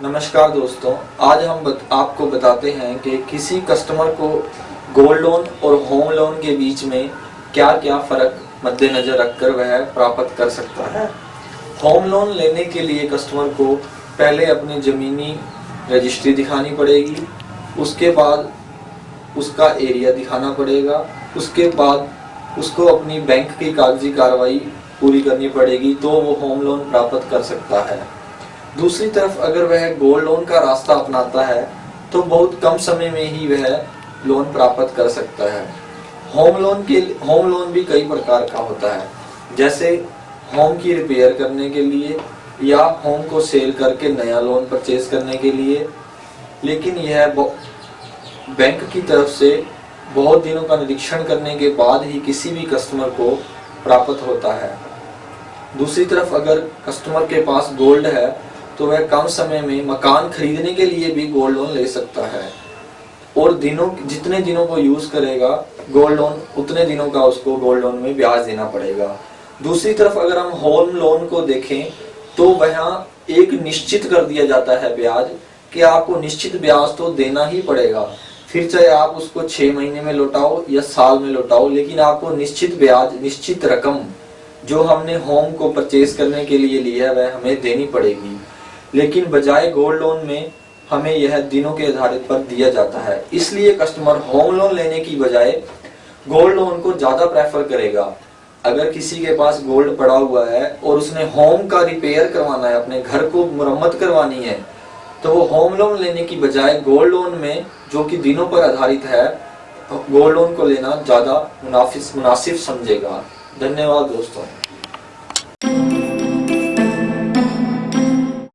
नमस्कार दोस्तों आज हम बत, आपको बताते हैं कि किसी कस्टमर को गोल्ड लोन और होम लोन के बीच में क्या क्या फ़र्क मद्देनज़र रखकर वह प्राप्त कर सकता है। होम लोन लेने के लिए कस्टमर को पहले अपनी ज़मीनी रजिस्ट्री दिखानी पड़ेगी उसके बाद उसका एरिया दिखाना पड़ेगा उसके बाद उसको अपनी बैंक की कागज़ी कार्रवाई पूरी करनी पड़ेगी तो वो होम लोन प्राप्त कर सकता है। दूसरी तरफ़ अगर वह गोल्ड लोन का रास्ता अपनाता है तो बहुत कम समय में ही वह लोन प्राप्त कर सकता है। होम लोन के होम लोन भी कई प्रकार का होता है। जैसे होम की रिपेयर करने के लिए, या होम को सेल करके नया लोन परचेज करने के लिए। लेकिन यह बैंक की तरफ़ से बहुत दिनों का निरीक्षण करने के बाद ही किसी भी कस्टमर को प्राप्त होता है। दूसरी तरफ़ अगर कस्टमर के पास गोल्ड है तो वह कम समय में मकान खरीदने के लिए भी गोल्ड लोन ले सकता है। और दिनों, जितने दिनों को यूज़ करेगा गोल्ड लोन उतने दिनों का उसको गोल्ड लोन में ब्याज देना पड़ेगा। दूसरी तरफ़ अगर हम होम लोन को देखें तो वह एक निश्चित कर दिया जाता है ब्याज कि आपको निश्चित ब्याज तो देना ही पड़ेगा। फिर चाहे आप उसको छह महीने में लौटाओ या साल में लौटाओ, लेकिन आपको निश्चित ब्याज, निश्चित रकम जो हमने होम को परचेज करने के लिए लिया है, वह हमें देनी पड़ेगी। लेकिन बजाय गोल्ड लोन में, हमें यह दिनों के आधारित पर दिया जाता है। इसलिए कस्टमर होम लोन लेने की बजाय गोल्ड लोन को ज़्यादा प्रेफर करेगा। अगर किसी के पास गोल्ड पड़ा हुआ है और उसने होम का रिपेयर करवाना है, अपने घर को मुरम्मत करवानी है तो वो होम लोन लेने की बजाय गोल्ड लोन में, जो कि दिनों पर आधारित है गोल्ड लोन को लेना ज़्यादा मुनाफिस, मुनासिब समझेगा। धन्यवाद दोस्तों।